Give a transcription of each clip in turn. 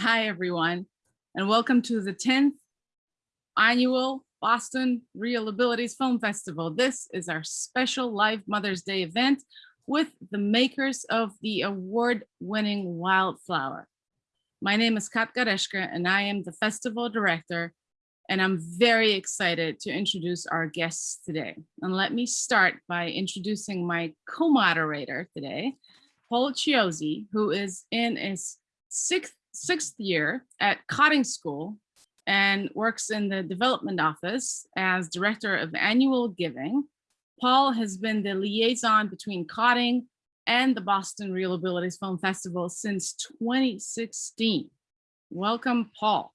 Hi, everyone, and welcome to the 10th annual Boston ReelAbilities Film Festival. This is our special live Mother's Day event with the makers of the award-winning Wildflower. My name is Katka Reszke, and I am the festival director, and I'm very excited to introduce our guests today. And let me start by introducing my co-moderator today, Paul Chiozzi, who is in his sixth sixth year at Cotting School and works in the development office as director of annual giving. Paul has been the liaison between Cotting and the Boston ReelAbilities Film Festival since 2016. Welcome, Paul.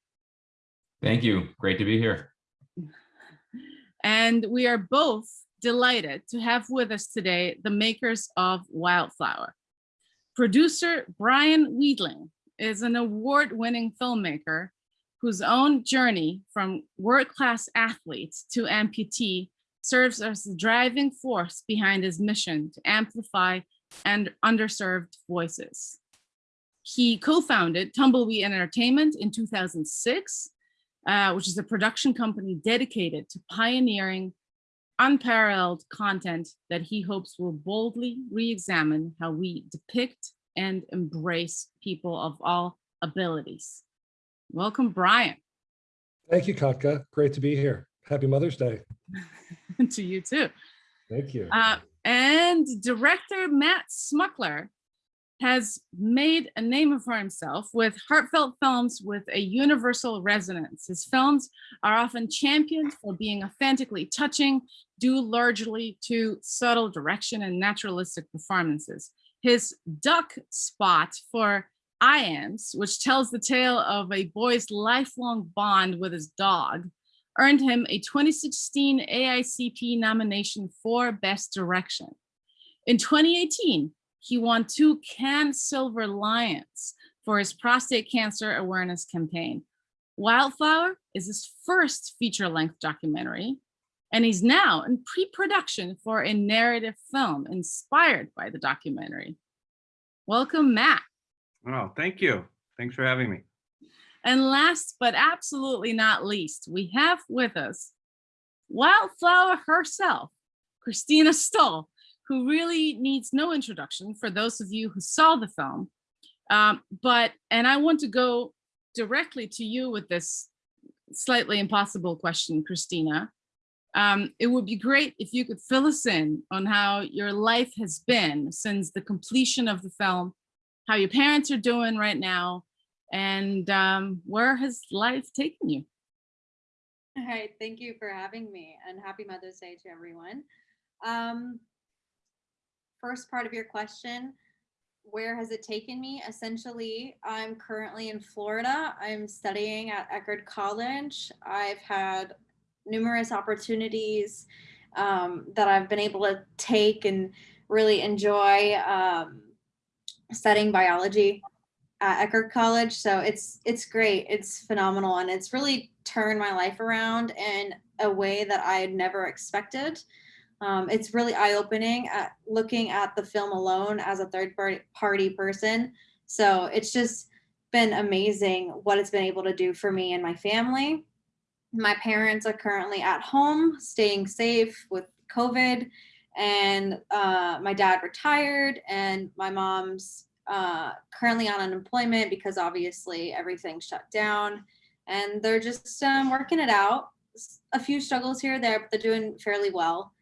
Thank you. Great to be here. And we are both delighted to have with us today the makers of Wildflower. Producer Brian Weidling is an award-winning filmmaker whose own journey from world-class athletes to amputee serves as the driving force behind his mission to amplify and underserved voices. He co-founded Tumbleweed Entertainment in 2006, uh, which is a production company dedicated to pioneering unparalleled content that he hopes will boldly re-examine how we depict and embrace people of all abilities. Welcome, Brian. Thank you, Katka. Great to be here. Happy Mother's Day. to you too. Thank you. Uh, and director Matt Smukler has made a name for himself with heartfelt films with a universal resonance. His films are often championed for being authentically touching, due largely to subtle direction and naturalistic performances. His duck spot for Iams, which tells the tale of a boy's lifelong bond with his dog, earned him a 2016 AICP nomination for Best Direction. In 2018, he won two Cannes Silver Lions for his prostate cancer awareness campaign. Wildflower is his first feature-length documentary, and he's now in pre-production for a narrative film inspired by the documentary. Welcome, Matt. Oh, thank you. Thanks for having me. And last but absolutely not least, we have with us Wildflower herself, Christina Stoll, who really needs no introduction for those of you who saw the film. Um, but, and I want to go directly to you with this slightly impossible question, Christina. Um, it would be great if you could fill us in on how your life has been since the completion of the film, how your parents are doing right now, and um, where has life taken you? All right, thank you for having me and happy Mother's Day to everyone. Um, first part of your question, where has it taken me? Essentially, I'm currently in Florida. I'm studying at Eckerd College. I've had numerous opportunities um, that I've been able to take and really enjoy um, studying biology at Eckerd College. So it's it's great. It's phenomenal. And it's really turned my life around in a way that I had never expected. Um, it's really eye-opening at looking at the film alone as a third party person. So it's just been amazing what it's been able to do for me and my family. My parents are currently at home, staying safe with COVID, and uh, my dad retired, and my mom's uh, currently on unemployment because obviously everything shut down, and they're just um, working it out. A few struggles here there, but they're doing fairly well.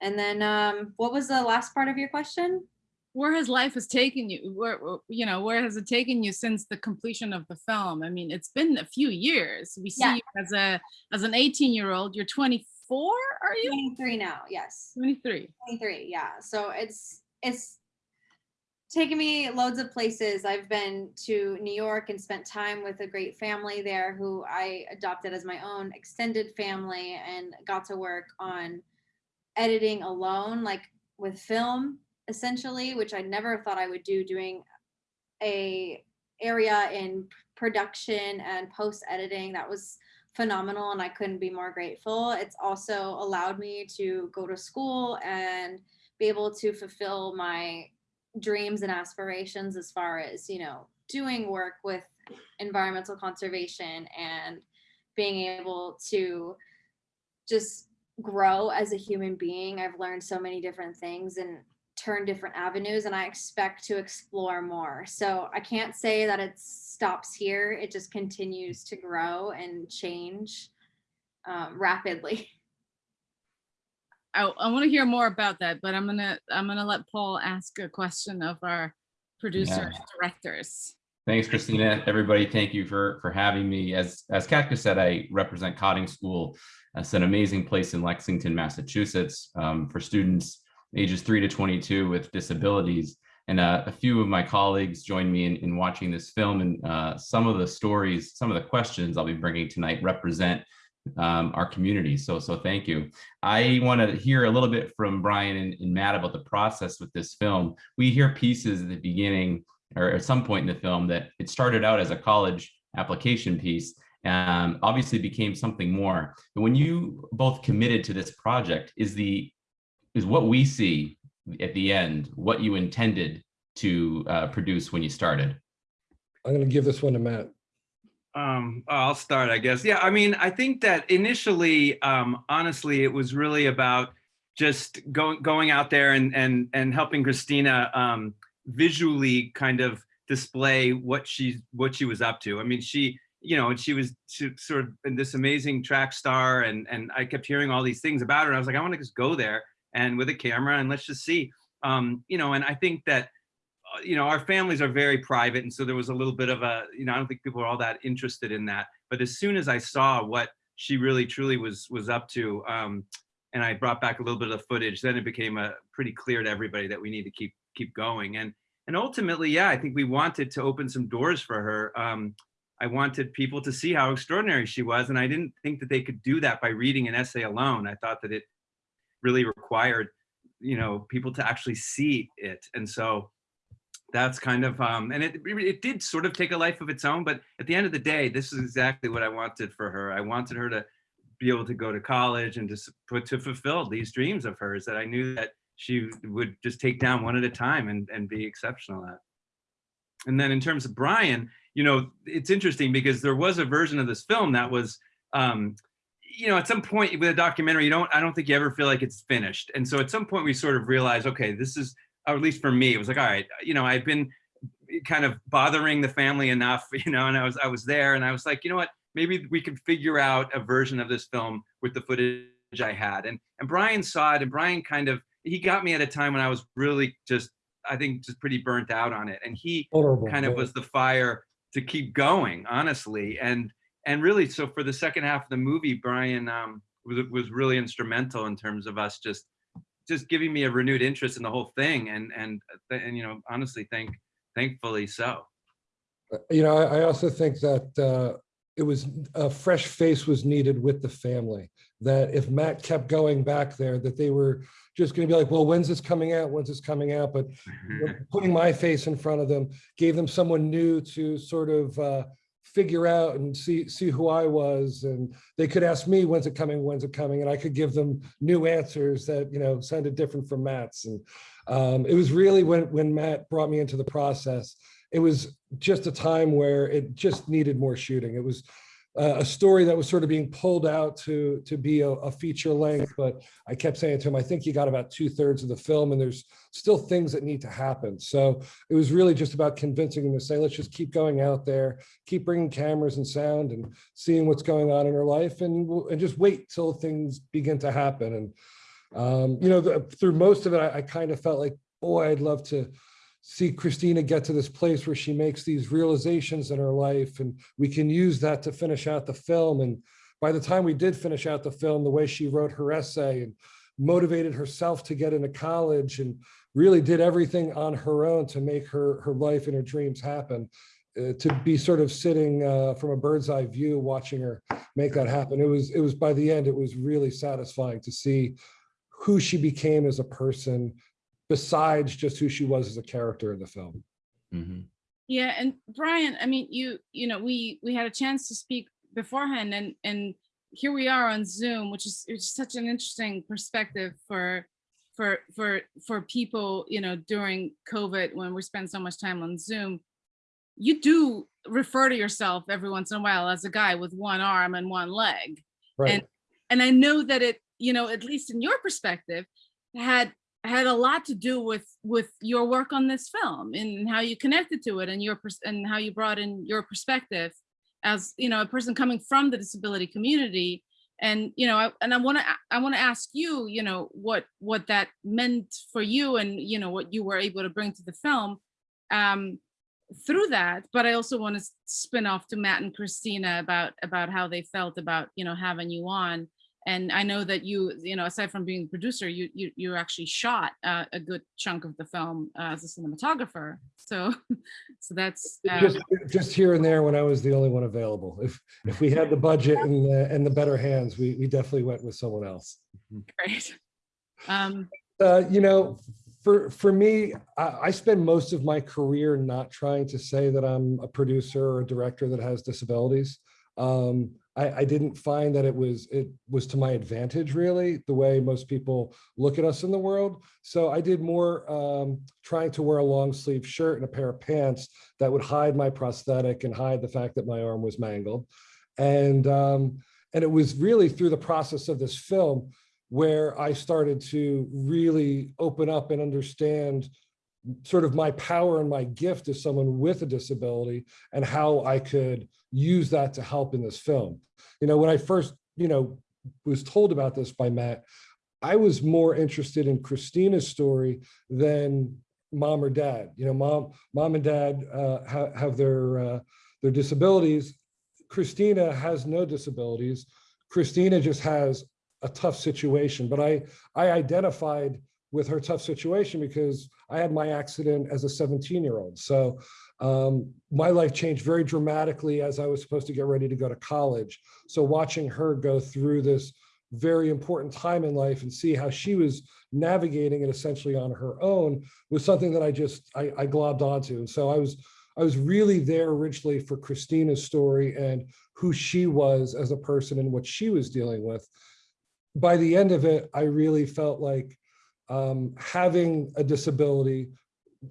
And then, um, what was the last part of your question? Where has life has taken you? Where you know where has it taken you since the completion of the film? I mean it's been a few years. We see yeah. you as a as an 18 year old you're 24 are you? 23 now yes. 23 23 yeah. So it's it's taken me loads of places. I've been to new york and spent time with a great family there who i adopted as my own extended family and got to work on editing alone like with film essentially, which I never thought I would do doing a area in production and post editing that was phenomenal and I couldn't be more grateful. It's also allowed me to go to school and be able to fulfill my dreams and aspirations as far as, you know, doing work with environmental conservation and being able to just grow as a human being. I've learned so many different things and turn different avenues and I expect to explore more. So I can't say that it stops here. It just continues to grow and change um, rapidly. I, I want to hear more about that, but I'm gonna, I'm gonna let Paul ask a question of our producers, Yeah. directors. Thanks, Christina. Everybody, thank you for, for having me. As, as Katka said, I represent Cotting School. It's an amazing place in Lexington, Massachusetts um, for students ages three to 22 with disabilities. And uh, a few of my colleagues joined me in, in watching this film and uh, some of the stories, some of the questions I'll be bringing tonight represent um, our community. So, so thank you. I want to hear a little bit from Brian and, and Matt about the process with this film. We hear pieces at the beginning or at some point in the film that it started out as a college application piece and obviously became something more. But when you both committed to this project, is the is what we see at the end what you intended to uh, produce when you started? I'm going to give this one to Matt. Um, I'll start, I guess. Yeah, I mean, I think that initially, um, honestly, it was really about just going going out there and and and helping Christina um, visually kind of display what she what she was up to. I mean, she you know, and she was she, sort of this amazing track star, and and I kept hearing all these things about her. And I was like, I want to just go there and with a camera and let's just see. Um, you know, and I think that uh, you know, our families are very private. And so there was a little bit of a, you know, I don't think people are all that interested in that. But as soon as I saw what she really truly was was up to, um, and I brought back a little bit of footage, then it became a pretty clear to everybody that we need to keep keep going. And and ultimately, yeah, I think we wanted to open some doors for her. Um, I wanted people to see how extraordinary she was. And I didn't think that they could do that by reading an essay alone. I thought that it really required, you know, people to actually see it. And so that's kind of um and it it did sort of take a life of its own but at the end of the day this is exactly what i wanted for her i wanted her to be able to go to college and just put to fulfill these dreams of hers that i knew that she would just take down one at a time and and be exceptional at and then in terms of brian you know it's interesting because there was a version of this film that was um you know at some point with a documentary you don't i don't think you ever feel like it's finished and so at some point we sort of realized okay this is or at least for me, it was like, all right, you know, I've been kind of bothering the family enough, you know, and I was I was there and I was like, you know what, maybe we could figure out a version of this film with the footage I had. And and Brian saw it and Brian kind of he got me at a time when I was really just I think just pretty burnt out on it. And he Vulnerable. kind of was the fire to keep going, honestly. And and really, so for the second half of the movie, Brian um, was was really instrumental in terms of us just just giving me a renewed interest in the whole thing. And and and you know, honestly, thank thankfully so. Uh, You know, I, I also think that uh, it was a fresh face was needed with the family. That if Matt kept going back there, that they were just going to be like, well, when's this coming out? When's this coming out? But putting my face in front of them gave them someone new to sort of uh, figure out and see see who I was, and they could ask me, "When's it coming? When's it coming?" And I could give them new answers that you know sounded different from Matt's. And um, it was really when when Matt brought me into the process, it was just a time where it just needed more shooting. It was uh, a story that was sort of being pulled out to to be a, a feature length, but I kept saying to him, I think you got about two thirds of the film and there's still things that need to happen. So it was really just about convincing him to say, let's just keep going out there, keep bringing cameras and sound and seeing what's going on in her life and, and just wait till things begin to happen. And, um, you know, the, through most of it, I, I kind of felt like, boy, I'd love to see Christina get to this place where she makes these realizations in her life and we can use that to finish out the film. And by the time we did finish out the film, the way she wrote her essay and motivated herself to get into college and really did everything on her own to make her her life and her dreams happen. Uh, to be sort of sitting uh, from a bird's eye view, watching her make that happen, it was it was by the end, it was really satisfying to see who she became as a person, besides just who she was as a character in the film. Mhm. Yeah, and Brian, I mean, you, you know, we, we had a chance to speak beforehand and, and here we are on Zoom, which is, it's such an interesting perspective for, for, for, for people, you know, during COVID, when we spend so much time on Zoom. you do refer to yourself every once in a while as a guy with one arm and one leg. Right. And I know that it, you know, at least in your perspective, had had a lot to do with with your work on this film and how you connected to it and your and how you brought in your perspective as you know a person coming from the disability community. And you know I, and i want to i want to ask you you know what what that meant for you and you know what you were able to bring to the film um through that. But i also want to spin off to matt and christina about about how they felt about you know having you on and i know that you you know aside from being the producer you you, you actually shot uh, a good chunk of the film uh, as a cinematographer so so that's uh, Just, just here and there when I was the only one available. If, if we had the budget and, the- and the better hands, we, we definitely went with someone else. great um Uh, you know, for for me, I, I spend most of my career not trying to say that I'm a producer or a director that has disabilities. Um, I, I didn't find that it was it was to my advantage really the way most people look at us in the world. So I did more um, trying to wear a long sleeve shirt and a pair of pants that would hide my prosthetic and hide the fact that my arm was mangled. And um, and it was really through the process of this film where I started to really open up and understand sort of my power and my gift as someone with a disability and how I could use that to help in this film. You know, when I first, you know, was told about this by Matt, I was more interested in Christina's story than mom or dad. You know, mom, mom and dad uh, ha have their uh, their disabilities. Christina has no disabilities. Christina just has a tough situation, but I I identified with her tough situation because I had my accident as a 17 year old. So um, my life changed very dramatically as I was supposed to get ready to go to college. So watching her go through this very important time in life and see how she was navigating it essentially on her own was something that I just I, I globbed onto. And so I was I was really there originally for Christina's story and who she was as a person and what she was dealing with. By the end of it, I really felt like um, having a disability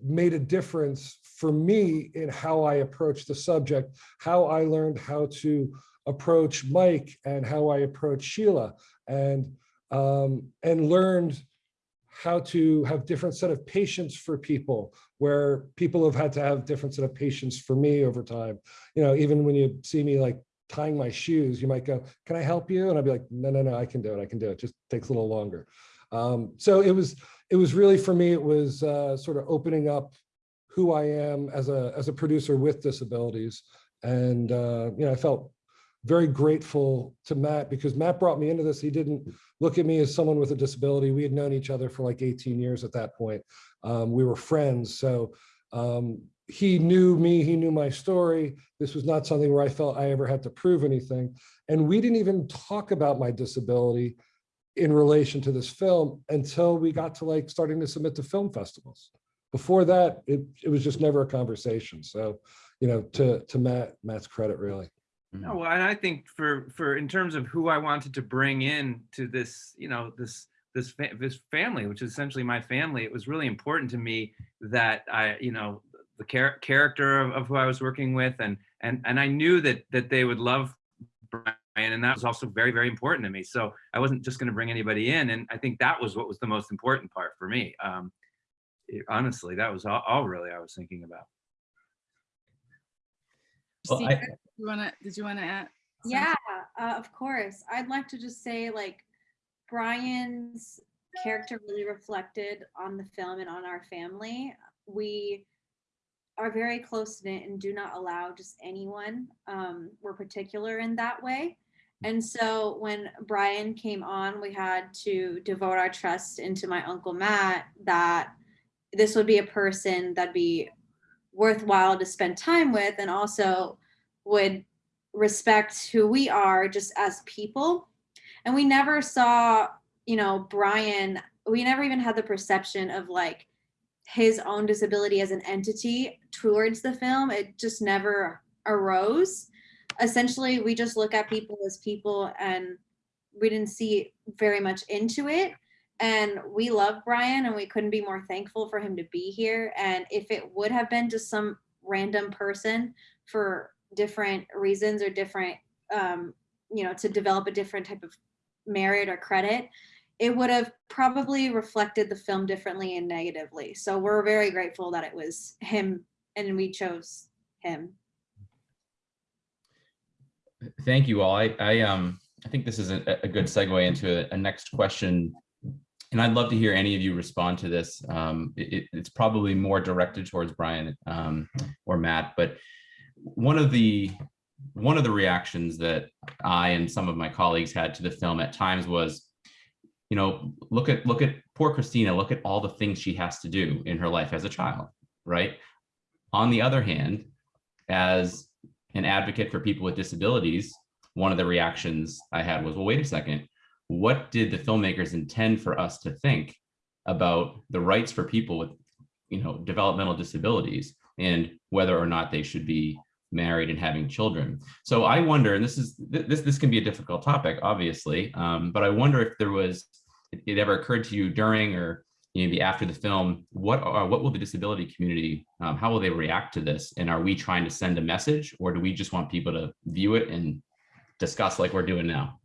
made a difference for me in how I approach the subject, how I learned how to approach Mike and how I approach Sheila and um, and learned how to have different set of patience for people where people have had to have different set of patience for me over time. You know, even when you see me like tying my shoes, you might go, can I help you? And I'd be like, no, no, no, I can do it. I can do it. Just takes a little longer. Um, so it was, it was really for me, it was uh, sort of opening up who I am as a, as a producer with disabilities. And, uh, you know, I felt very grateful to Matt because Matt brought me into this. He didn't look at me as someone with a disability. We had known each other for like 18 years at that point. Um, we were friends. So um, he knew me, he knew my story. This was not something where I felt I ever had to prove anything. And we didn't even talk about my disability in relation to this film until we got to like starting to submit to film festivals. Before that, it, it was just never a conversation. So, you know, to, to Matt, Matt's credit really. Mm-hmm. No, well, and I think for for in terms of who I wanted to bring in to this, you know, this this fa this family, which is essentially my family, it was really important to me that I, you know, the char character of, of who I was working with, and and and I knew that that they would love Brian, and that was also very very important to me. So I wasn't just going to bring anybody in, and I think that was what was the most important part for me. Um, it- honestly, that was all, all really I was thinking about. Well, Christina, I- did you wanna did you wanna add something? Yeah, uh, of course. I'd like to just say like Brian's character really reflected on the film and on our family. We are very close knit and do not allow just anyone. Um, we're particular in that way. And so when Brian came on, we had to devote our trust into my uncle Matt that this would be a person that'd be worthwhile to spend time with and also would respect who we are just as people. And we never saw, you know, Brian, we never even had the perception of like his own disability as an entity towards the film. It just never arose. Essentially, we just look at people as people and we didn't see very much into it. And we love Brian and we couldn't be more thankful for him to be here. And if it would have been just some random person for different reasons or different, um, you know, to develop a different type of merit or credit, it would have probably reflected the film differently and negatively. So we're very grateful that it was him and we chose him. Thank you all. I, I, um, I think this is a, a good segue into a, a next question. And I'd love to hear any of you respond to this. Um, it, it's probably more directed towards Brian um, or Matt, but one of the one of the reactions that I and some of my colleagues had to the film at times was, you know, look at look at poor Christina, look at all the things she has to do in her life as a child, right? On the other hand, as an advocate for people with disabilities, one of the reactions I had was, well, wait a second, what did the filmmakers intend for us to think about the rights for people with, you know, developmental disabilities and whether or not they should be married and having children. So I wonder, and this is this this can be a difficult topic, obviously, um, but I wonder if there was it, it ever occurred to you during or maybe after the film, what are what will the disability community, um, how will they react to this? And are we trying to send a message or do we just want people to view it and discuss like we're doing now?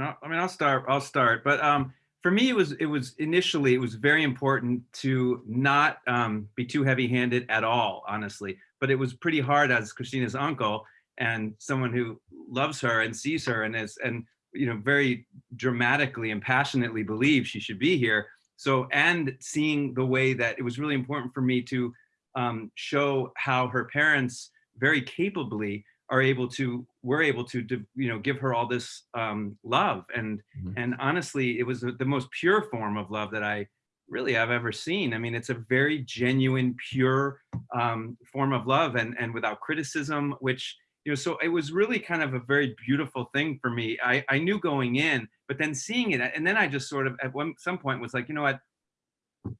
No, I mean, I'll start, I'll start, but um, for me, it was, it was initially, it was very important to not um, be too heavy handed at all, honestly. But it was pretty hard as Christina's uncle and someone who loves her and sees her and is, and, you know, very dramatically and passionately believes she should be here. So, and seeing the way that it was really important for me to um, show how her parents very capably are able to we're able to you know give her all this um, love and Mhm. and honestly it was the the most pure form of love that i really have ever seen i mean it's a very genuine pure um, form of love and and without criticism which you know so it was really kind of a very beautiful thing for me. I i knew going in but then seeing it and then i just sort of at one some point was like you know what?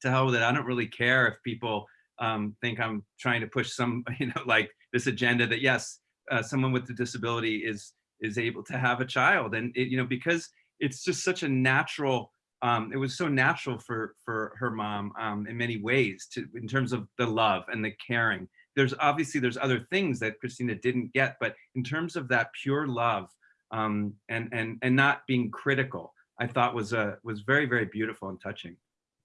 To hell with it. I don't really care if people um, think i'm trying to push some you know like this agenda that yes uh, someone with a disability is is able to have a child. And it, you know because it's just such a natural um, it was so natural for for her mom um, in many ways to in terms of the love and the caring there's obviously there's other things that christina didn't get but in terms of that pure love um, and and and not being critical i thought was a was very very beautiful and touching.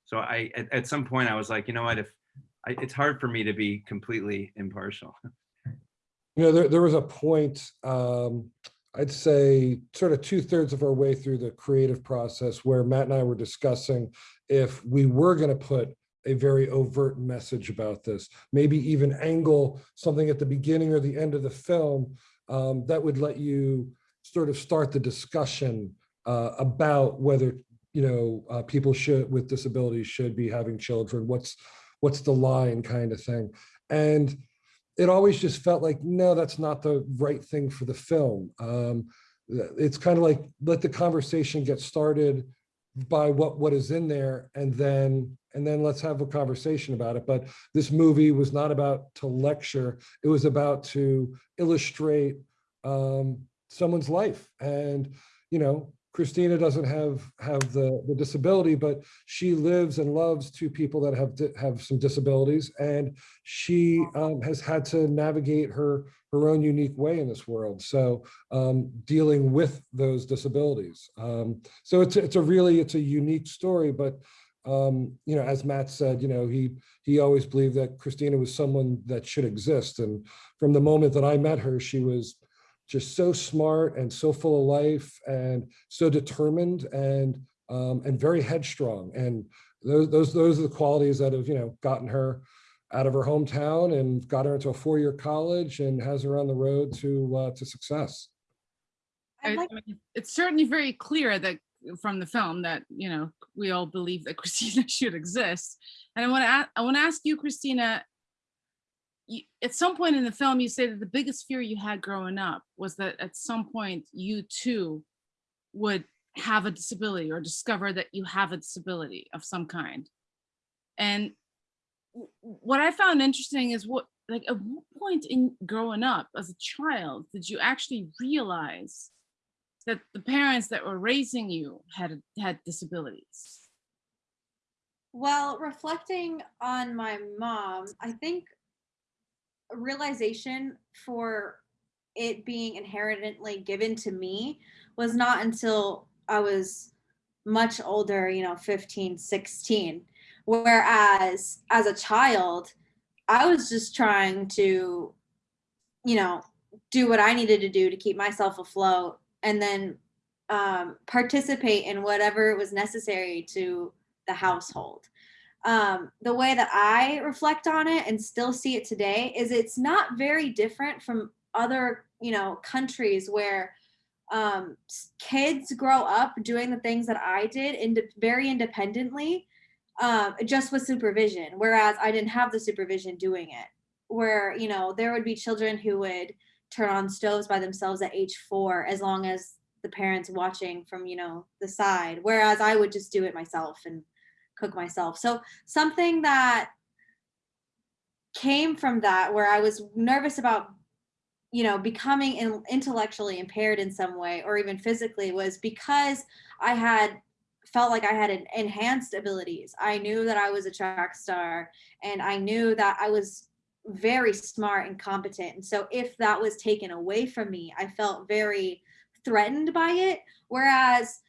So i at, at some point i was like you know what? If I, it's hard for me to be completely impartial. You know, there, there was a point, um, I'd say sort of two thirds of our way through the creative process where Matt and I were discussing if we were going to put a very overt message about this, maybe even angle something at the beginning or the end of the film um, that would let you sort of start the discussion uh, about whether, you know, uh, people should with disabilities should be having children. What's what's the line kind of thing. And it always just felt like, no, that's not the right thing for the film. Um, it's kind of like let the conversation get started by what what is in there and then and then let's have a conversation about it. But this movie was not about to lecture. It was about to illustrate um someone's life. And you know christina doesn't have have the the disability but she lives and loves two people that have have some disabilities and she um, has had to navigate her her own unique way in this world. So um, dealing with those disabilities. Um, so it's it's a really it's a unique story but um, you know as matt said you know he he always believed that christina was someone that should exist and from the moment that i met her she was just so smart and so full of life and so determined and um, and very headstrong and those those those are the qualities that have you know gotten her out of her hometown and got her into a four-year college and has her on the road to uh, to success. I- I'd like mean, It's certainly very clear that from the film that, you know, we all believe that Christina should exist. And I want to, I want to ask you, Christina, you- at some point in the film, you say that the biggest fear you had growing up was that at some point you too would have a disability or discover that you have a disability of some kind. And what I found interesting is what, like, at what point in growing up as a child did you actually realize that the parents that were raising you had had disabilities? Well, reflecting on my mom, I think realization for it being inherently given to me was not until I was much older, you know, 15, 16. Whereas as a child, I was just trying to, you know, do what I needed to do to keep myself afloat and then um, participate in whatever was necessary to the household. Um, the way that I reflect on it and still see it today is it's not very different from other, you know, countries where um, kids grow up doing the things that I did ind- very independently, um, just with supervision. Whereas I didn't have the supervision doing it. Where you know there would be children who would turn on stoves by themselves at age four, as long as the parents watching from you know the side. Whereas I would just do it myself and cook myself. So something that came from that where I was nervous about you know becoming in, intellectually impaired in some way or even physically was because I had felt like I had en- enhanced abilities. I knew that I was a track star and I knew that I was very smart and competent. And so if that was taken away from me, I felt very threatened by it. Whereas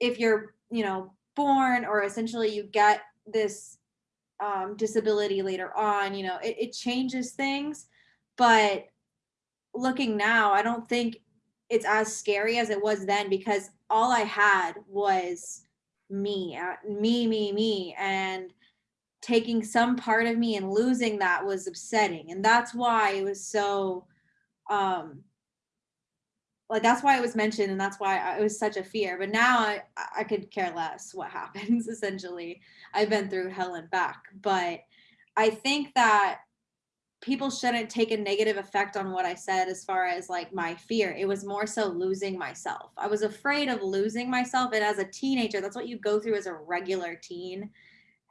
if you're, you know, born or essentially you get this um, disability later on, you know, it, it changes things. But looking now, I don't think it's as scary as it was then because all I had was me, uh, me, me, me. And taking some part of me and losing that was upsetting. And that's why it was so, um, like that's why it was mentioned and that's why I, it was such a fear but now I, I could care less what happens essentially. I've been through hell and back but i think that people shouldn't take a negative effect on what i said as far as like my fear. It was more so losing myself. I was afraid of losing myself and as a teenager that's what you go through as a regular teen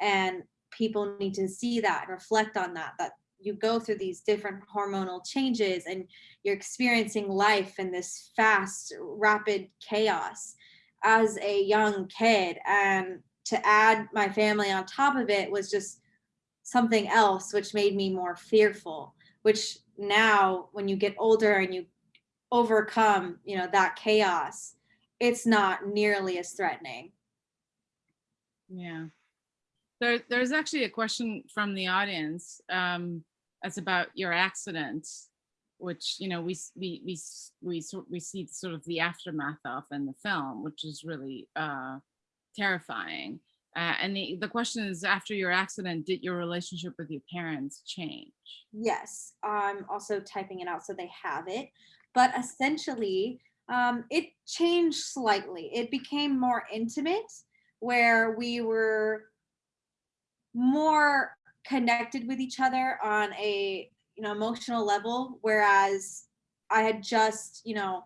and people need to see that and reflect on that that you go through these different hormonal changes and you're experiencing life in this fast rapid chaos as a young kid and to add my family on top of it was just something else which made me more fearful which now when you get older and you overcome you know that chaos it's not nearly as threatening Yeah. There, there's actually a question from the audience. Um, that's about your accident, which, you know, we, we, we, we, we see sort of the aftermath of in the film, which is really, uh, terrifying. Uh, and the, the question is, after your accident, did your relationship with your parents change? Yes, I'm also typing it out so they have it. But essentially, um, it changed slightly. It became more intimate, where we were more connected with each other on a you know emotional level. Whereas I had just you know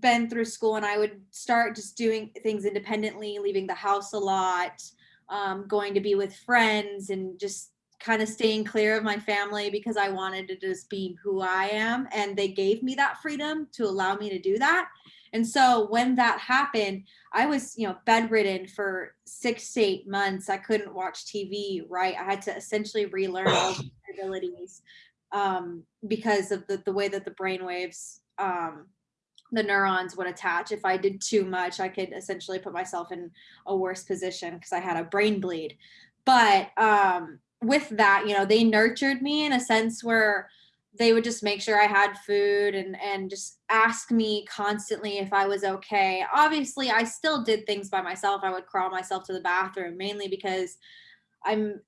been through school and I would start just doing things independently, leaving the house a lot, um, going to be with friends, and just kind of staying clear of my family because I wanted to just be who I am. And they gave me that freedom to allow me to do that. And so when that happened, I was, you know, bedridden for six to eight months. I couldn't watch TV, right? I had to essentially relearn all the abilities um, because of the, the way that the brain waves um, the neurons would attach. If I did too much, I could essentially put myself in a worse position because I had a brain bleed. But um, with that, you know, they nurtured me in a sense where they would just make sure I had food and and just ask me constantly if I was okay. Obviously, I still did things by myself. I would crawl myself to the bathroom mainly because I'm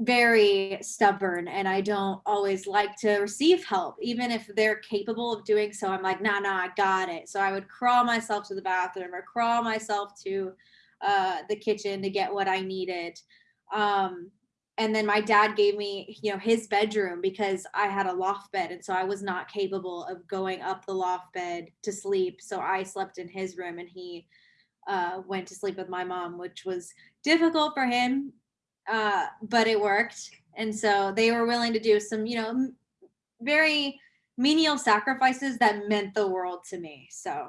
very stubborn and I don't always like to receive help, even if they're capable of doing so. I'm like, nah, nah, I got it. So I would crawl myself to the bathroom or crawl myself to uh, the kitchen to get what I needed. Um, and then my dad gave me, you know, his bedroom because I had a loft bed. And so I was not capable of going up the loft bed to sleep. So I slept in his room and he uh, went to sleep with my mom, which was difficult for him uh, but it worked. And so they were willing to do some, you know, very menial sacrifices that meant the world to me. So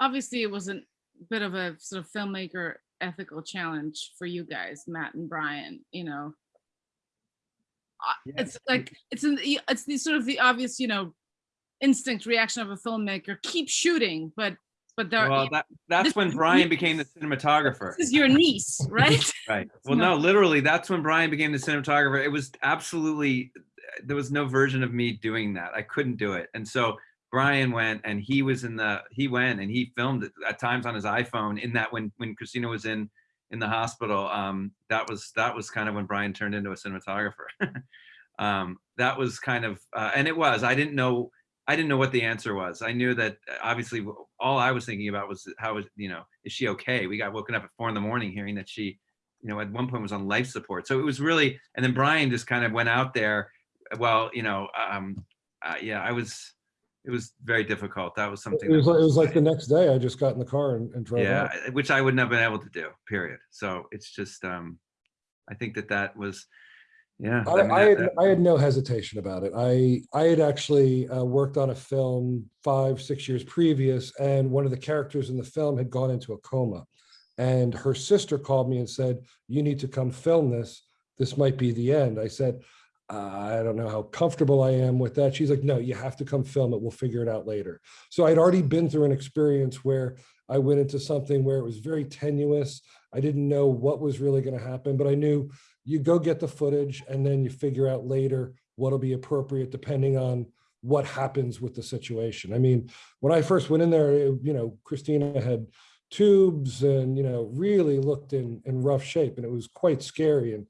Obviously, it was a bit of a sort of filmmaker ethical challenge for you guys, Matt and Brian, you know. it's like, it's the it's the sort of the obvious, you know, instinct reaction of a filmmaker, keep shooting, but, but there, Well, that, that's when Brian me- became the cinematographer. this is your niece, right? Right. Well, not- no, literally, that's when Brian became the cinematographer. It was absolutely, there was no version of me doing that. I couldn't do it. And so Brian went and he was in the, he went and he filmed it at times on his iPhone in that when, when Christina was in, in the hospital. Um, that was, that was kind of when Brian turned into a cinematographer. um, that was kind of, uh, and it was, I didn't know, I didn't know what the answer was. I knew that uh, obviously all I was thinking about was how is, you know, is she okay? We got woken up at four in the morning hearing that she, you know, at one point was on life support. So it was really, and then Brian just kind of went out there. Well, you know, um, uh, yeah, I was, it was very difficult. That was something. It was, like- it was like the next day, I just got in the car and, and drove yeah, out. Which I wouldn't have been able to do, period. So it's just, um, I think that that was, yeah. I, mean, I had, that- I had no hesitation about it. I, I had actually uh, worked on a film five, six years previous, and one of the characters in the film had gone into a coma. And her sister called me and said, you need to come film this. This might be the end. I said, I don't know how comfortable I am with that. She's like, no, you have to come film it. We'll figure it out later. So I'd already been through an experience where I went into something where it was very tenuous. I didn't know what was really going to happen, but I knew you go get the footage and then you figure out later what'll be appropriate depending on what happens with the situation. I mean, when I first went in there, you know, Christina had tubes and, you know, really looked in, in rough shape and it was quite scary. And,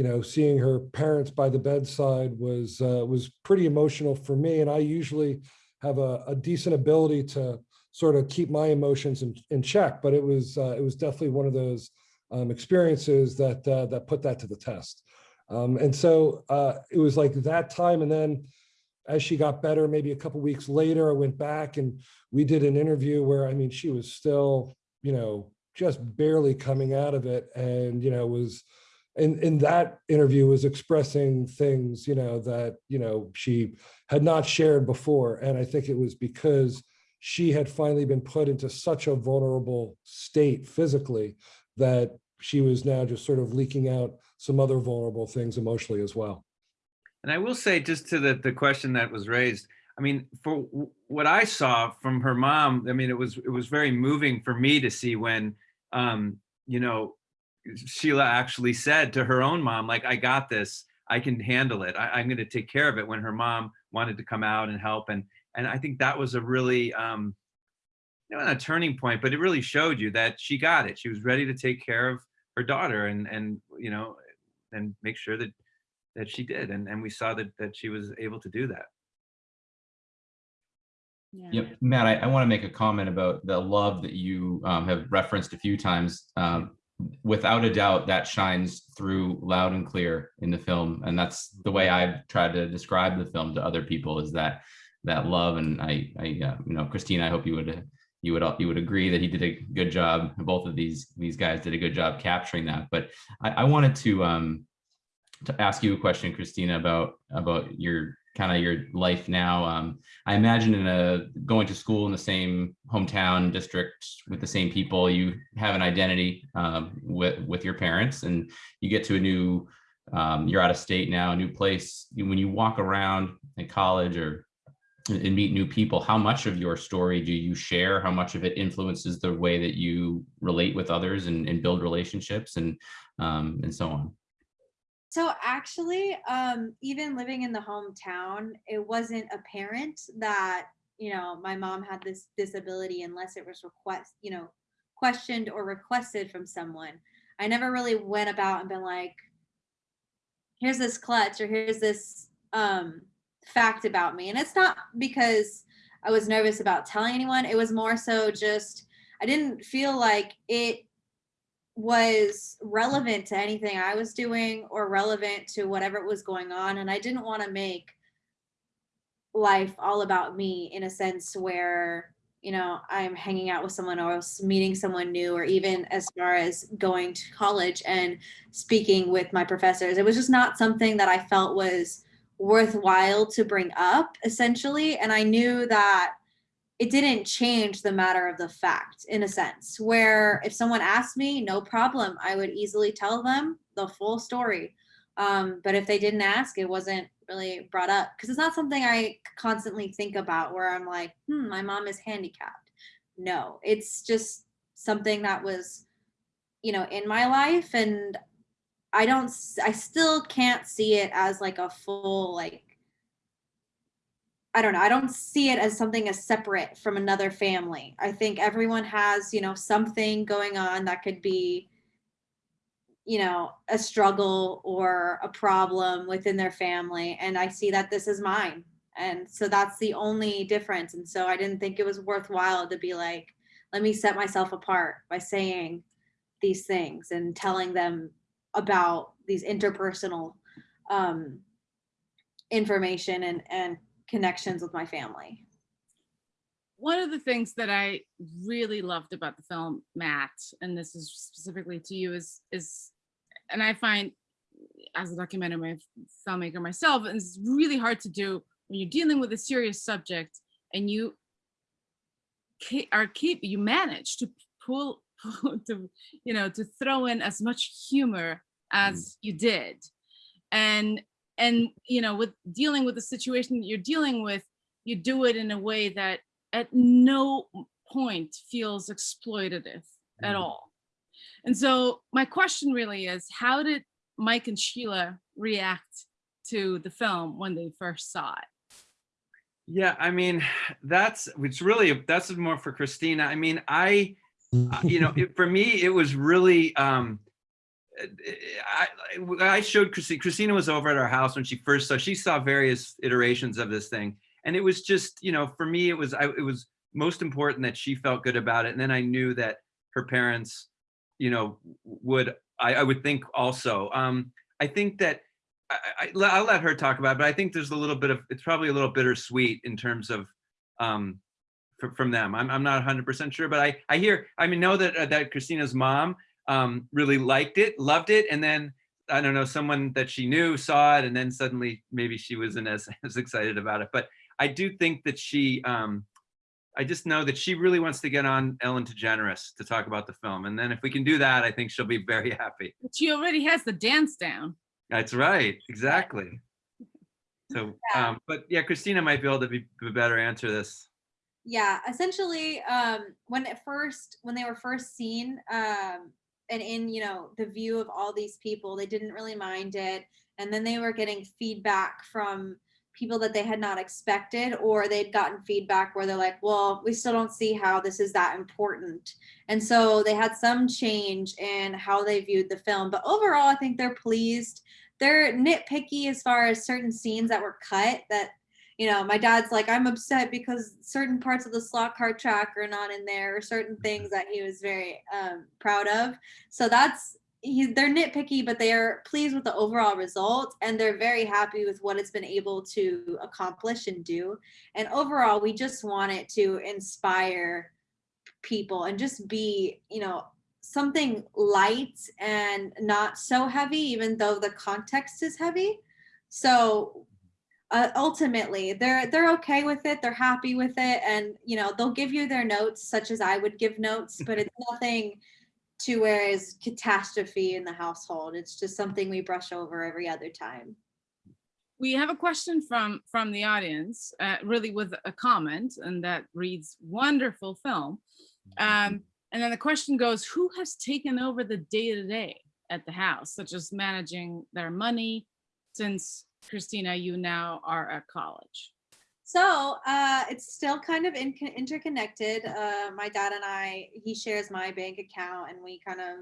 you know, seeing her parents by the bedside was, uh, was pretty emotional for me. And I usually have a, a decent ability to sort of keep my emotions in, in check, but it was, uh, it was definitely one of those um, experiences that uh, that put that to the test. Um, and so uh, it was like that time. And then as she got better, maybe a couple weeks later, I went back and we did an interview where, I mean, she was still, you know, just barely coming out of it. And, you know, was in, in that interview was expressing things, you know, that, you know, she had not shared before. And I think it was because she had finally been put into such a vulnerable state physically that she was now just sort of leaking out some other vulnerable things emotionally as well. And I will say, just to the, the question that was raised, I mean, for what I saw from her mom, I mean, it was, it was very moving for me to see when, um, you know, Sheila actually said to her own mom, like, I got this, I can handle it. I, I'm going to take care of it when her mom wanted to come out and help. And, and I think that was a really, um, you know, not a turning point, but it really showed you that she got it. She was ready to take care of her daughter and, and, you know, and make sure that that she did and and we saw that that she was able to do that Yeah. Yep, Matt, I, I want to make a comment about the love that you um, have referenced a few times. Um, without a doubt, that shines through loud and clear in the film, and that's the way I've tried to describe the film to other people. Is that that love? And I, I, uh, you know, Christina, I hope you would you would you would agree that he did a good job. Both of these these guys did a good job capturing that. But I, I wanted to um, to ask you a question, Christina, about about your kind of your life now. Um, I imagine in a going to school in the same hometown district with the same people, you have an identity um, with with your parents, and you get to a new. Um, you're out of state now, a new place. When you walk around in college or and meet new people, how much of your story do you share? How much of it influences the way that you relate with others and, and build relationships and um, and so on? So actually, um, even living in the hometown, it wasn't apparent that, you know, my mom had this disability unless it was request, you know, questioned or requested from someone. I never really went about and been like, here's this clutch or here's this um fact about me. And it's not because I was nervous about telling anyone. It was more so just I didn't feel like it was relevant to anything I was doing or relevant to whatever was going on. And I didn't want to make life all about me in a sense where, you know, I'm hanging out with someone else, meeting someone new, or even as far as going to college and speaking with my professors. It was just not something that I felt was worthwhile to bring up, essentially. And I knew that it didn't change the matter of the fact in a sense where if someone asked me no problem i would easily tell them the full story Um, but if they didn't ask, it wasn't really brought up because it's not something I constantly think about where I'm like, hmm, my mom is handicapped. No, it's just something that was, you know, in my life and I don't, i still can't see it as like a full, like, I don't know. I don't see it as something as separate from another family. I think everyone has, you know, something going on that could be, you know, a struggle or a problem within their family. And I see that this is mine. And so that's the only difference. And so I didn't think it was worthwhile to be like, let me set myself apart by saying these things and telling them about these interpersonal um, information and, and connections with my family. one of the things that I really loved about the film, Matt, and this is specifically to you, is is, and I find as a documentary filmmaker myself, it's really hard to do when you're dealing with a serious subject and you ke- are keep you manage to pull to you know to throw in as much humor as mm. you did and and you know with dealing with the situation that you're dealing with you do it in a way that at no point feels exploitative at Mhm. all. And so my question really is, how did Mike and Sheila react to the film when they first saw it? Yeah, I mean, that's it's really that's more for Christina. I mean, I uh, you know, it, for me, it was really um I, I showed Christina. Christina was over at our house when she first saw. She saw various iterations of this thing, and it was just, you know, for me, it was I, it was most important that she felt good about it, and then I knew that her parents, you know, would I, I would think also. Um, I think that I, I, I'll let her talk about it, but I think there's a little bit of it's probably a little bittersweet in terms of um, from them. I'm I'm not 100% sure, but I I hear I mean know that uh, that Christina's mom um, really liked it, loved it, and then I don't know someone that she knew saw it, and then suddenly maybe she wasn't as as excited about it. But I do think that she. Um, I just know that she really wants to get on Ellen DeGeneres to talk about the film, and then if we can do that, I think she'll be very happy. But she already has the dance down. That's right, exactly. So, Yeah. um, but yeah, Christina might be able to be, be better answer this. Yeah, essentially, um, when it first when they were first seen, um, and in you know the view of all these people, they didn't really mind it, and then they were getting feedback from people that they had not expected, or they'd gotten feedback where they're like, "Well, we still don't see how this is that important," and so they had some change in how they viewed the film. But overall, I think they're pleased. They're nitpicky as far as certain scenes that were cut that you know, my dad's like, I'm upset because certain parts of the slot car track are not in there, or certain things that he was very um, proud of. So that's he, they're nitpicky, but they are pleased with the overall result, and they're very happy with what it's been able to accomplish and do. And overall, we just want it to inspire people and just be, you know, something light and not so heavy, even though the context is heavy. So uh, ultimately they're they're okay with it they're happy with it and you know they'll give you their notes such as i would give notes but it's nothing to where is catastrophe in the household it's just something we brush over every other time We have a question from from the audience, uh, really with a comment, and that reads, "Wonderful film." Um, and then the question goes, "Who has taken over the day to day at the house, such as managing their money, since Christina, you now are at college?" so uh, it's still kind of in, interconnected. Uh, my dad and i he shares my bank account and we kind of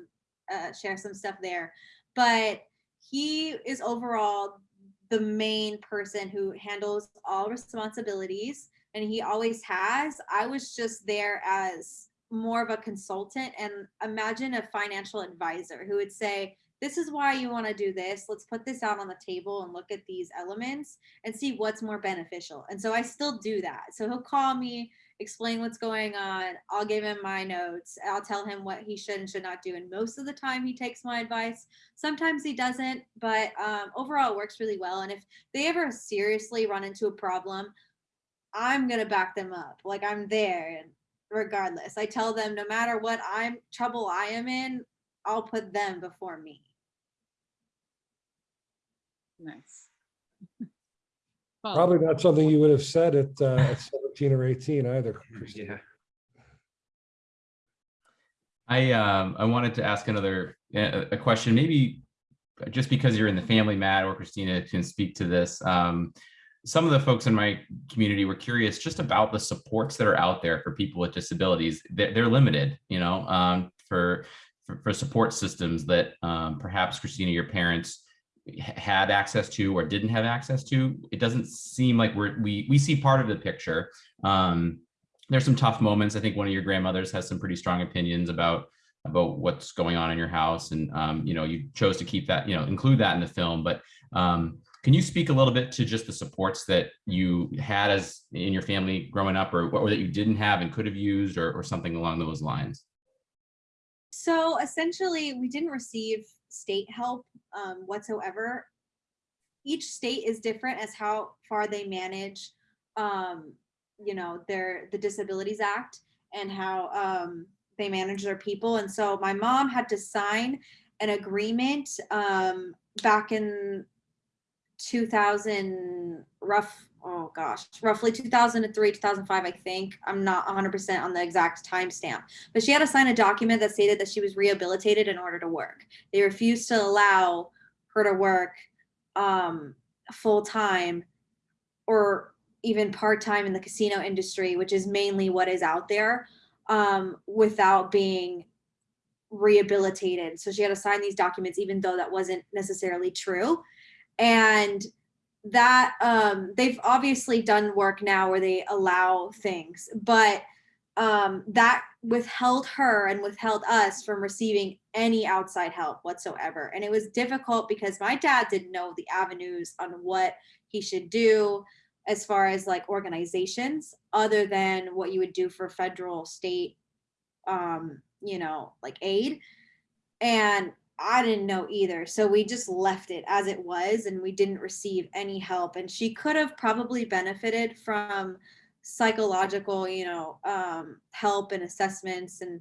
uh, share some stuff there. But he is overall the main person who handles all responsibilities and he always has. I was just there as more of a consultant and imagine a financial advisor who would say this is why you want to do this let's put this out on the table and look at these elements and see what's more beneficial and so i still do that so he'll call me explain what's going on i'll give him my notes i'll tell him what he should and should not do and most of the time he takes my advice sometimes he doesn't but um, overall it works really well and if they ever seriously run into a problem i'm going to back them up like i'm there and regardless i tell them no matter what i'm trouble i am in i'll put them before me Nice. Paul, Probably not something you would have said at, uh, at 17 or 18 either. Christina. Yeah. I um I wanted to ask another uh, a question, maybe just because you're in the family, Matt or Christina can speak to this. Um, some of the folks in my community were curious just about the supports that are out there for people with disabilities. They're, they're limited, you know, um, for, for for support systems that um, perhaps Christina, your parents h- had access to or didn't have access to. It doesn't seem like we're we we see part of the picture. Um, there's some tough moments. I think one of your grandmothers has some pretty strong opinions about about what's going on in your house, and um, you know you chose to keep that, you know, include that in the film. But um, can you speak a little bit to just the supports that you had as in your family growing up, or or that you didn't have and could have used, or or something along those lines? So essentially, we didn't receive state help um, whatsoever. Each state is different as how far they manage, um, you know, their the Disabilities Act and how um, they manage their people. And so my mom had to sign an agreement um, back in 2000 rough oh gosh. Roughly 2003 2005 i think. I'm not 100% on the exact timestamp. But she had to sign a document that stated that she was rehabilitated in order to work. They refused to allow her to work um, full time or even part time in the casino industry which is mainly what is out there um, without being rehabilitated. So she had to sign these documents even though that wasn't necessarily true. And that um they've obviously done work now where they allow things but um that withheld her and withheld us from receiving any outside help whatsoever. And it was difficult because my dad didn't know the avenues on what he should do as far as like organizations other than what you would do for federal state um you know like aid. And I didn't know either. So we just left it as it was and we didn't receive any help. And she could have probably benefited from psychological, you know, um, help and assessments and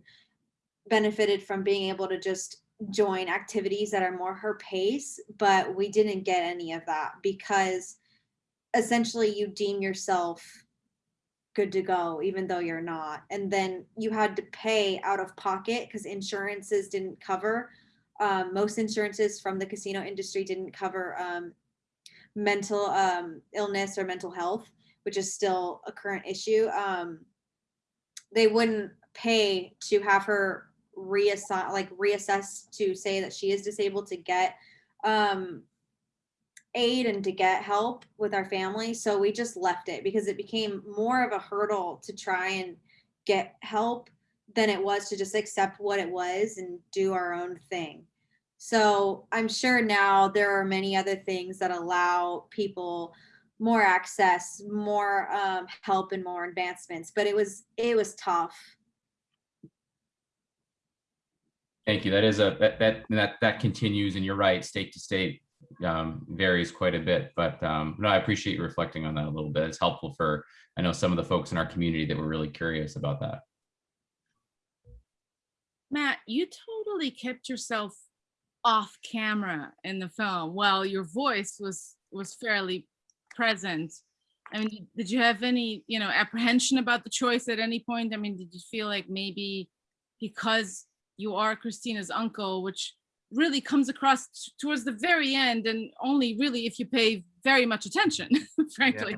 benefited from being able to just join activities that are more her pace. But we didn't get any of that because essentially you deem yourself good to go even though you're not and then you had to pay out of pocket because insurances didn't cover um, most insurances from the casino industry didn't cover um, mental um, illness or mental health, which is still a current issue. Um, they wouldn't pay to have her reassign, like reassess to say that she is disabled to get um, aid and to get help with our family. So we just left it because it became more of a hurdle to try and get help than it was to just accept what it was and do our own thing. So I'm sure now there are many other things that allow people more access, more um, help, and more advancements. But it was it was tough. Thank you. That is a that that that that continues, and you're right. State to state um, varies quite a bit, but um, no, I appreciate you reflecting on that a little bit. It's helpful for I know some of the folks in our community that were really curious about that. Matt, you totally kept yourself off camera in the film while your voice was was fairly present. I mean, did you have any, you know, apprehension about the choice at any point? I mean, did you feel like maybe because you are Christina's uncle, which really comes across towards the very end and only really if you pay very much attention, frankly.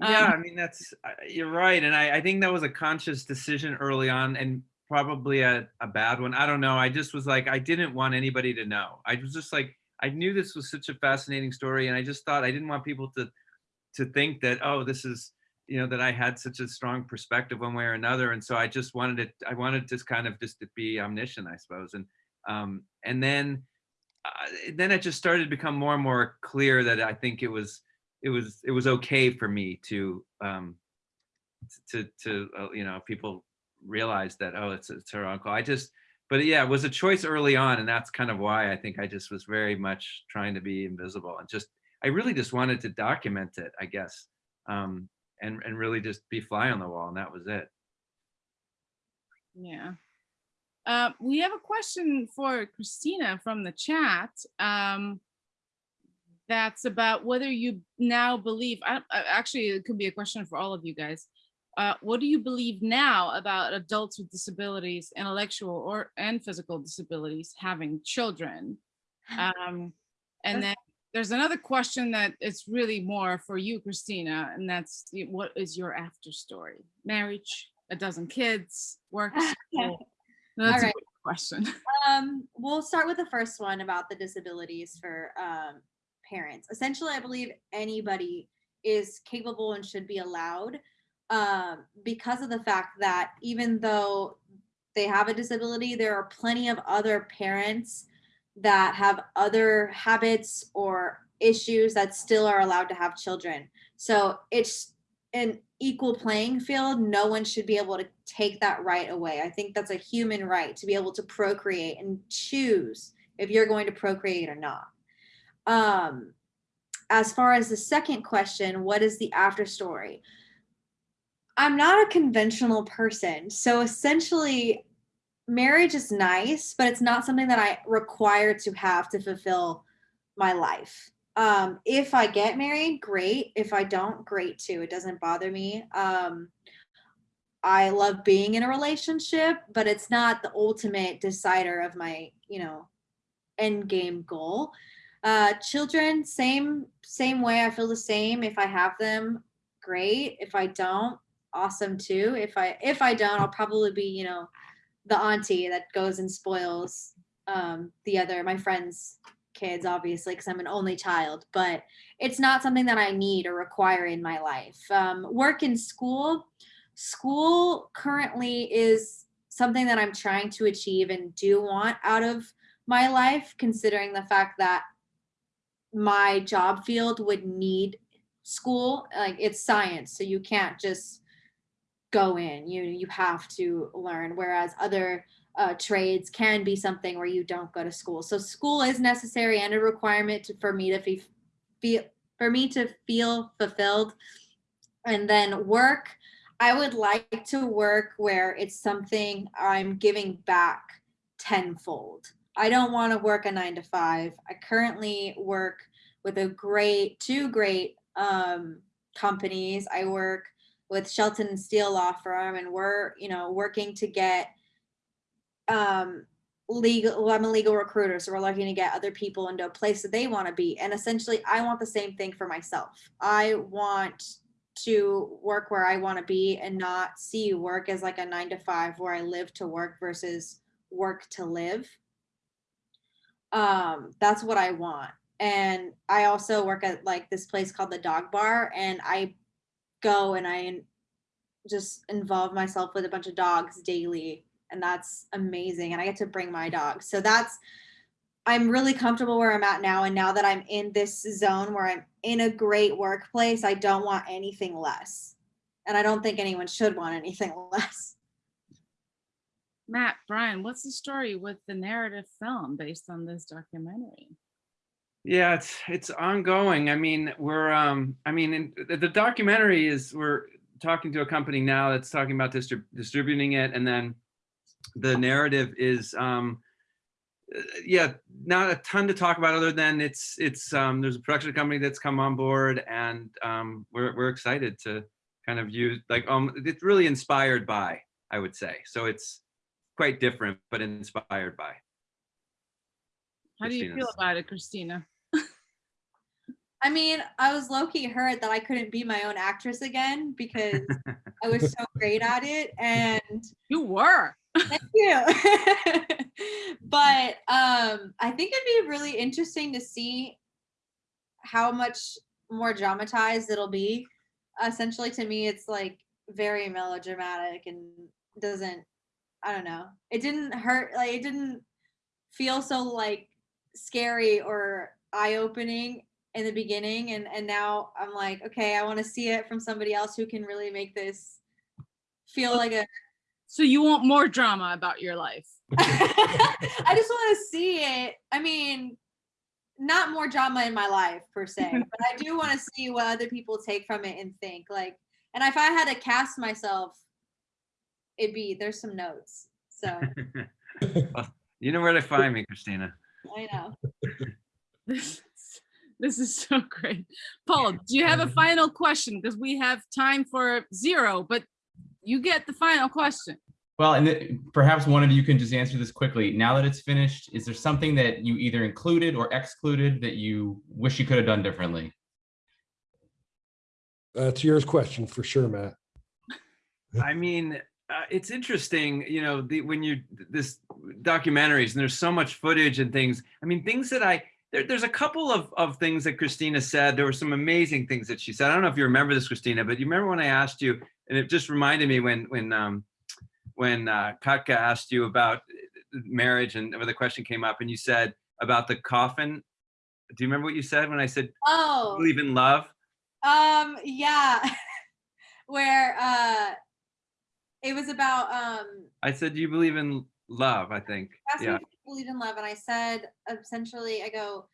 Yeah, Um, I mean, that's, you're right. And I, I think that was a conscious decision early on and probably a, a bad one. I don't know. I just was like, I didn't want anybody to know. I was just like, I knew this was such a fascinating story and I just thought I didn't want people to, to think that, oh, this is, you know, that I had such a strong perspective one way or another. And so I just wanted it, I wanted to kind of just to be omniscient, I suppose. And, um, and then, uh, then it just started to become more and more clear that I think it was, it was, it was okay for me to, um, to, to, uh, you know, people realize that, oh, it's, it's her uncle. I just, but yeah, it was a choice early on. And that's kind of why I think I just was very much trying to be invisible and just, I really just wanted to document it, I guess. Um, and, and really just be fly on the wall. And that was it. Yeah. Uh, we have a question for Christina from the chat. Um, that's about whether you now believe, I, actually, it could be a question for all of you guys. Uh, what do you believe now about adults with disabilities, intellectual or and physical disabilities having children? Um, and then there's another question that it's really more for you, Christina, and that's what is your after story? Marriage, a dozen kids, work, school? That's a right. good question. Um, we'll start with the first one about the disabilities for um, parents. Essentially, I believe anybody is capable and should be allowed um, because of the fact that even though they have a disability, there are plenty of other parents that have other habits or issues that still are allowed to have children. So it's an equal playing field. No one should be able to take that right away. I think that's a human right to be able to procreate and choose if you're going to procreate or not. Um, as far as the second question, what is the after story? I'm not a conventional person. So essentially, marriage is nice, but it's not something that I require to have to fulfill my life. Um, if I get married, great. If I don't, great too. It doesn't bother me. Um, I love being in a relationship, but it's not the ultimate decider of my, you know, end game goal. Uh, children, same same way. I feel the same. If I have them, great. If I don't, awesome too. If I if I don't, I'll probably be, you know, the auntie that goes and spoils um, the other my friends' kids, obviously, because I'm an only child. But it's not something that I need or require in my life. Um, work in school, school currently is something that I'm trying to achieve and do want out of my life, considering the fact that my job field would need school. Like it's science, so you can't just go in. You you have to learn. Whereas other uh, trades can be something where you don't go to school. So school is necessary and a requirement to, for me to fe- feel for me to feel fulfilled. And then work, I would like to work where it's something I'm giving back tenfold. I don't want to work a nine to five. I currently work with a great, two great um, companies. I work with Shelton and Steele Law Firm, and we're, you know, working to get um, legal. Well, I'm a legal recruiter, so we're looking to get other people into a place that they want to be. And essentially, I want the same thing for myself. I want to work where I want to be and not see work as like a nine to five where I live to work versus work to live. Um, that's what I want. And I also work at like this place called the Dog Bar, and I go and I just involve myself with a bunch of dogs daily, and that's amazing. And I get to bring my dogs. So that's I'm really comfortable where I'm at now. And now that I'm in this zone where I'm in a great workplace, I don't want anything less. And I don't think anyone should want anything less. Matt, Brian, what's the story with the narrative film based on this documentary? Yeah, it's it's ongoing. I mean, we're um I mean, in, the, the documentary is we're talking to a company now that's talking about distrib- distributing it and then the narrative is um uh, yeah, not a ton to talk about other than it's it's um there's a production company that's come on board and um we're we're excited to kind of use like um it's really inspired by, I would say. So it's quite different but inspired by. How do you feel about it, Christina? I mean, I was low key hurt that I couldn't be my own actress again because I was so great at it. And You were. Thank you. but um, I think it'd be really interesting to see how much more dramatized it'll be. Essentially, to me, it's like very melodramatic and doesn't. I don't know. It didn't hurt. Like it didn't feel so like scary or eye opening in the beginning, and and now I'm like, okay, I want to see it from somebody else who can really make this feel like a So you want more drama about your life? I just want to see it. I mean, not more drama in my life per se, but I do want to see what other people take from it and think. Like, and if I had to cast myself, it'd be there's some notes. So You know where to find me, Christina. I know. This, This is so great. Paul, do you have a final question? Because we have time for zero, but you get the final question. Well, and th- perhaps one of you can just answer this quickly. Now that it's finished, is there something that you either included or excluded that you wish you could have done differently? That's yours question for sure, Matt. I mean, uh, it's interesting, you know, the, when you this documentaries and there's so much footage and things. I mean, things that I there, there's a couple of of things that Christina said. There were some amazing things that she said. I don't know if you remember this, Christina, but you remember when I asked you, and it just reminded me when when um when uh, Katka asked you about marriage and where the question came up, and you said about the coffin. Do you remember what you said when I said Oh, believe in love? um, yeah, where uh, it was about um, I said, do you believe in love? I think. Yeah. If I believed in love, and I said essentially, I go,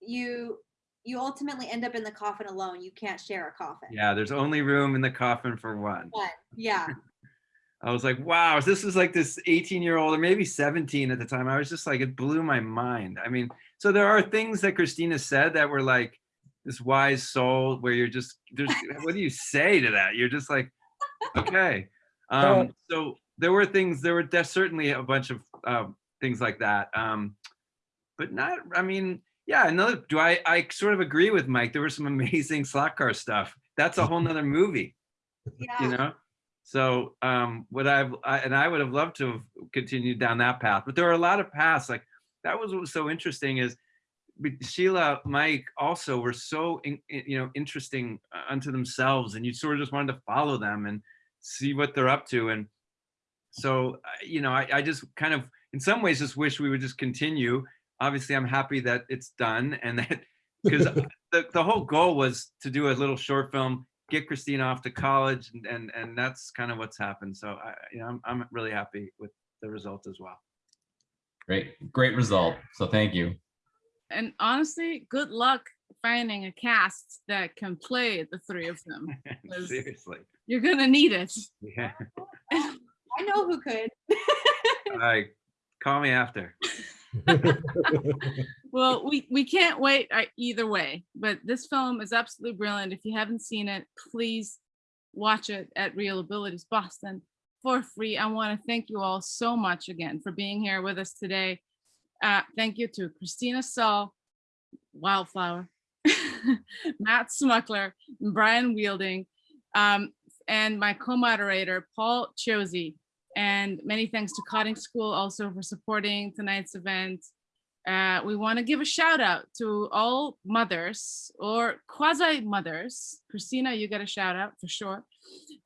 you you ultimately end up in the coffin alone. You can't share a coffin. Yeah. There's only room in the coffin for one. But, yeah. I was like, wow, this is like this 18 year old or maybe 17 at the time. I was just like, it blew my mind. I mean, so there are things that Christina said that were like this wise soul where you're just, there's, what do you say to that? You're just like, okay. Um, so there were things, there were def- certainly a bunch of um, things like that. Um, but not, I mean, yeah, another, do I, I sort of agree with Mike. There was some amazing slot car stuff. That's a whole nother movie Yeah. you know so um what i've I, and i would have loved to have continued down that path but there are a lot of paths like that was what was so interesting is sheila mike also were so in, in- you know interesting uh, unto themselves and you sort of just wanted to follow them and see what they're up to and so you know I, I just kind of in some ways just wish we would just continue obviously i'm happy that it's done and that because the, the whole goal was to do a little short film get Christina off to college and and, and that's kind of what's happened. So I you know I'm I'm really happy with the result as well. Great, great result. So thank you. And honestly, good luck finding a cast that can play the three of them. Seriously. You're gonna need it. Yeah. I know who could. All right. Call me after. Well, we, we can't wait uh, either way, but this film is absolutely brilliant. If you haven't seen it, please watch it at ReelAbilities Boston for free. I want to thank you all so much again for being here with us today. Uh, thank you to Christina Saul, Wildflower, Matt Smukler, Brian Weidling, um, and my co-moderator, Paul Chosey. And many thanks to Cotting School also for supporting tonight's event. Uh, we want to give a shout out to all mothers or quasi mothers. Christina, you get a shout out for sure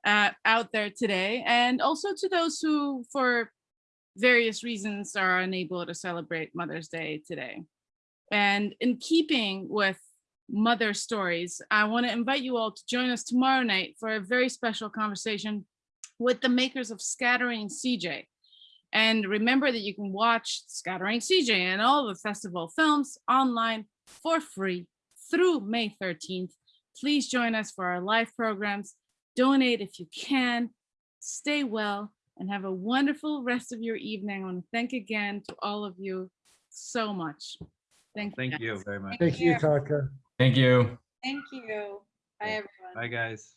uh, out there today. And also to those who, for various reasons, are unable to celebrate Mother's Day today. And in keeping with mother stories, I want to invite you all to join us tomorrow night for a very special conversation with the makers of Scattering CJ. And remember that you can watch Scattering CJ and all the festival films online for free through May 13th. Please join us for our live programs. Donate if you can. Stay well and have a wonderful rest of your evening. I want to thank again to all of you so much. Thank you. Thank guys. you very much. Thank you, Taka. Thank you. Thank you. Bye, everyone. Bye guys.